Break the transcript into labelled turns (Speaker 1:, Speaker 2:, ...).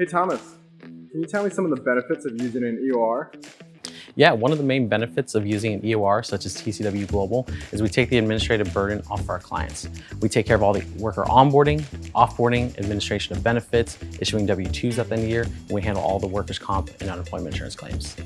Speaker 1: Hey Thomas, can you tell me some of the benefits of using an EOR?
Speaker 2: Yeah, one of the main benefits of using an EOR such as TCW Global is we take the administrative burden off of our clients. We take care of all the worker onboarding, offboarding, administration of benefits, issuing W-2s at the end of the year, and we handle all the workers' comp and unemployment insurance claims.